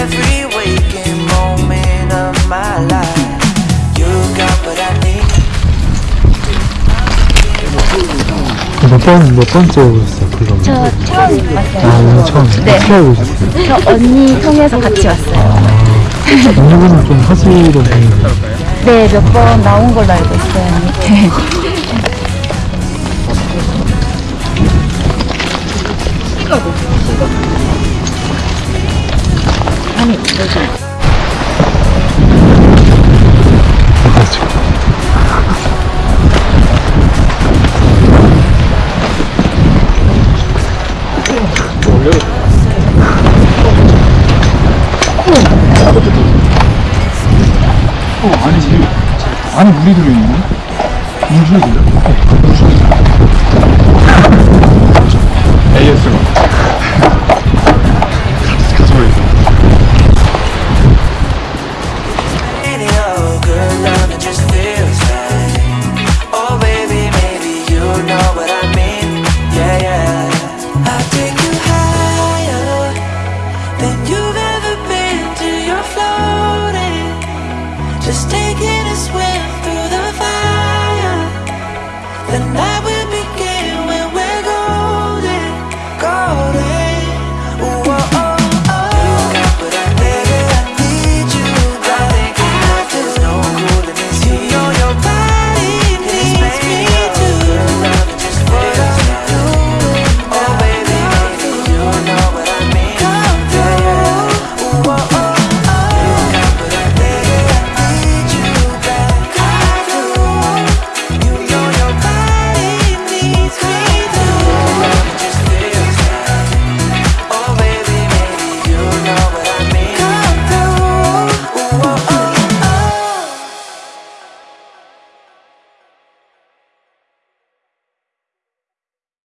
every waking moment of my life. You got what I need. 몇 번, 몇 번째 오셨어요, 그거? 저 처음 왔어요. 아, 오늘 처음. 네. 어떻게 오셨어요? 저 언니 통해서 같이 왔어요. 언니분은 좀 하시던 분이세요? 네, 몇 번 나온 걸로 알고 있어요, 뭐지? 어떠시죠? 어, 아니, 지금, 안에 물이 들어있는데? 물 줘야 돼요? 네, 물 줘야 돼요. Just taking a swim